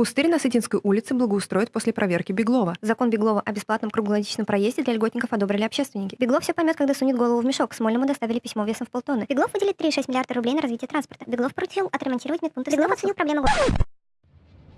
Пустырь на Сытинской улице благоустроит после проверки Беглова. Закон Беглова о бесплатном круглогодичном проезде для льготников одобрили общественники. Беглов все поймет, когда сунет голову в мешок. Смольному доставили письмо весом в полтонны. Беглов выделит 3,6 миллиарда рублей на развитие транспорта. Беглов поручил отремонтировать медпункты. Беглов оценил проблему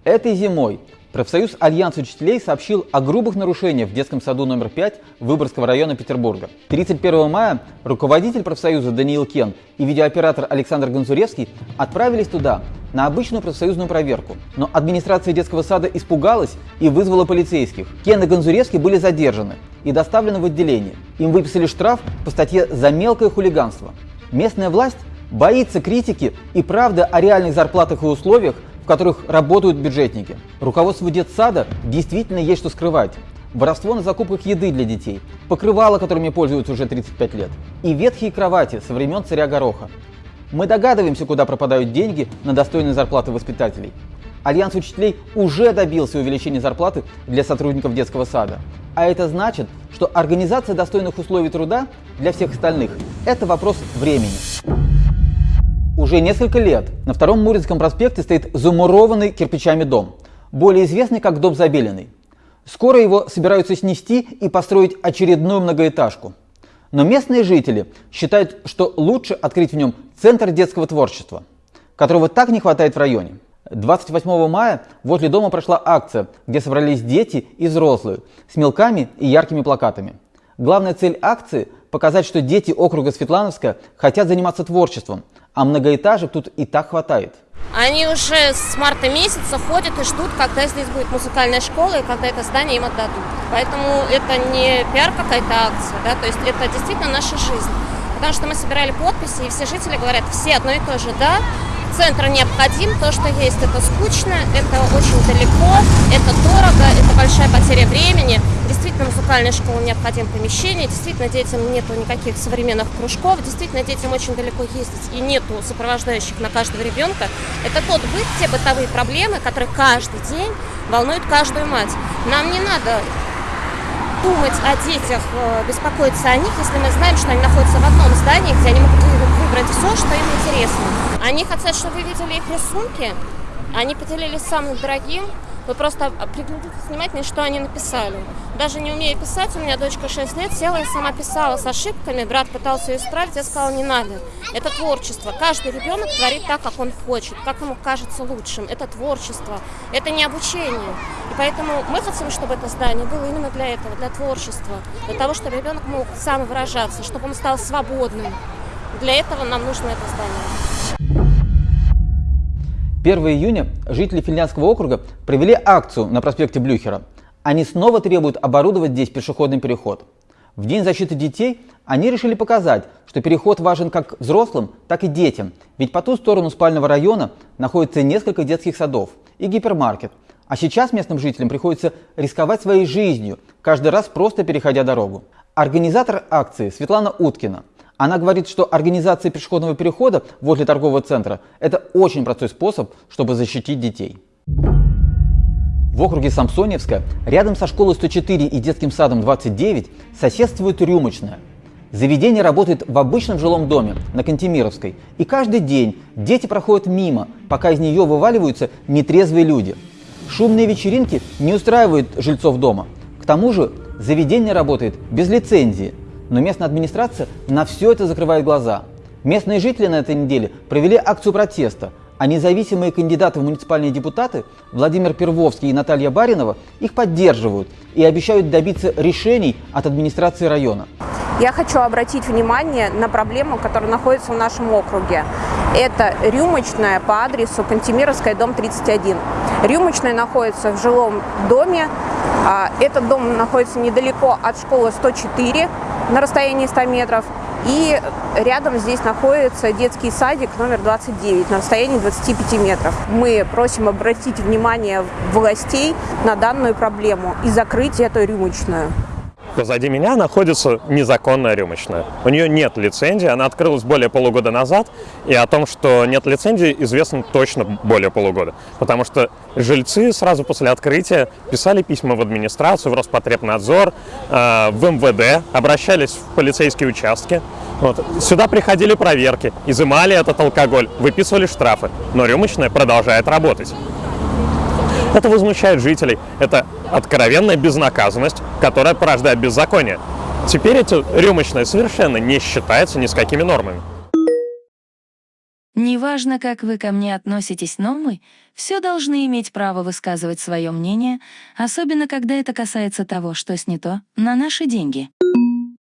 Этой зимой профсоюз Альянс учителей сообщил о грубых нарушениях в детском саду номер 5 Выборгского района Петербурга. 31 мая руководитель профсоюза Даниил Кен и видеооператор Александр Гонзуревский отправились туда на обычную профсоюзную проверку. Но администрация детского сада испугалась и вызвала полицейских. Кен и Гонзуревский были задержаны и доставлены в отделение. Им выписали штраф по статье «За мелкое хулиганство». Местная власть боится критики и правды о реальных зарплатах и условиях в которых работают бюджетники. Руководству детсада действительно есть что скрывать. Воровство на закупках еды для детей, покрывала, которыми пользуются уже 35 лет, и ветхие кровати со времен царя Гороха. Мы догадываемся, куда пропадают деньги на достойные зарплаты воспитателей. Альянс учителей уже добился увеличения зарплаты для сотрудников детского сада. А это значит, что организация достойных условий труда для всех остальных – это вопрос времени. Уже несколько лет на Втором Муринском проспекте стоит замурованный кирпичами дом, более известный как Дом Забеленный. Скоро его собираются снести и построить очередную многоэтажку. Но местные жители считают, что лучше открыть в нем центр детского творчества, которого так не хватает в районе. 28 мая возле дома прошла акция, где собрались дети и взрослые с мелками и яркими плакатами. Главная цель акции – показать, что дети округа Светлановска хотят заниматься творчеством, а многоэтажек тут и так хватает. Они уже с марта месяца ходят и ждут, когда здесь будет музыкальная школа и когда это здание им отдадут. Поэтому это не пиар какая-то акция, да, то есть это действительно наша жизнь. Потому что мы собирали подписи, и все жители говорят, все одно и то же, да, центр необходим, то, что есть, это скучно, это очень далеко, это дорого, это большая потеря времени. Действительно, музыкальная школа необходим помещение, действительно, детям нету никаких современных кружков, действительно, детям очень далеко ездить и нету сопровождающих на каждого ребенка. Это тот быт, те бытовые проблемы, которые каждый день волнуют каждую мать. Нам не надо думать о детях, э, беспокоиться о них, если мы знаем, что они находятся в одном здании, где они могут выбрать все, что им интересно. Они хотят, чтобы вы видели их рисунки, они поделились самым дорогим, вы просто приглядитесь внимательно, что они написали. Даже не умея писать, у меня дочка 6 лет, села и сама писала с ошибками, брат пытался ее исправить, я сказала, не надо. Это творчество. Каждый ребенок творит так, как он хочет, как ему кажется лучшим. Это творчество, это не обучение. И поэтому мы хотим, чтобы это здание было именно для этого, для творчества, для того, чтобы ребенок мог сам выражаться, чтобы он стал свободным. Для этого нам нужно это здание. 1 июня жители Финляндского округа провели акцию на проспекте Блюхера. Они снова требуют оборудовать здесь пешеходный переход. В День защиты детей они решили показать, что переход важен как взрослым, так и детям. Ведь по ту сторону спального района находится несколько детских садов и гипермаркет. А сейчас местным жителям приходится рисковать своей жизнью, каждый раз просто переходя дорогу. Организатор акции Светлана Уткина она говорит, что организация пешеходного перехода возле торгового центра – это очень простой способ, чтобы защитить детей. В округе Самсоневска, рядом со школой 104 и детским садом 29, соседствует рюмочная. Заведение работает в обычном жилом доме на Кантемировской, и каждый день дети проходят мимо, пока из нее вываливаются нетрезвые люди. Шумные вечеринки не устраивают жильцов дома. К тому же заведение работает без лицензии – но местная администрация на все это закрывает глаза. Местные жители на этой неделе провели акцию протеста, а независимые кандидаты в муниципальные депутаты Владимир Первовский и Наталья Баринова их поддерживают и обещают добиться решений от администрации района. Я хочу обратить внимание на проблему, которая находится в нашем округе. Это рюмочная по адресу Кантемировская, дом 31. Рюмочная находится в жилом доме. А, этот дом находится недалеко от школы 104 на расстоянии 100 метров. И рядом здесь находится детский садик номер 29 на расстоянии 25 метров. Мы просим обратить внимание властей на данную проблему и закрыть эту рюмочную. Позади меня находится незаконная рюмочная. У нее нет лицензии, она открылась более полугода назад, и о том, что нет лицензии, известно точно более полугода. Потому что жильцы сразу после открытия писали письма в администрацию, в Роспотребнадзор, э, в МВД, обращались в полицейские участки. Вот. Сюда приходили проверки, изымали этот алкоголь, выписывали штрафы, но рюмочная продолжает работать. Это возмущает жителей. Это откровенная безнаказанность, которая порождает беззаконие. Теперь эти рюмочные совершенно не считаются ни с какими нормами. Неважно, как вы ко мне относитесь, но мы все должны иметь право высказывать свое мнение, особенно когда это касается того, что снято на наши деньги.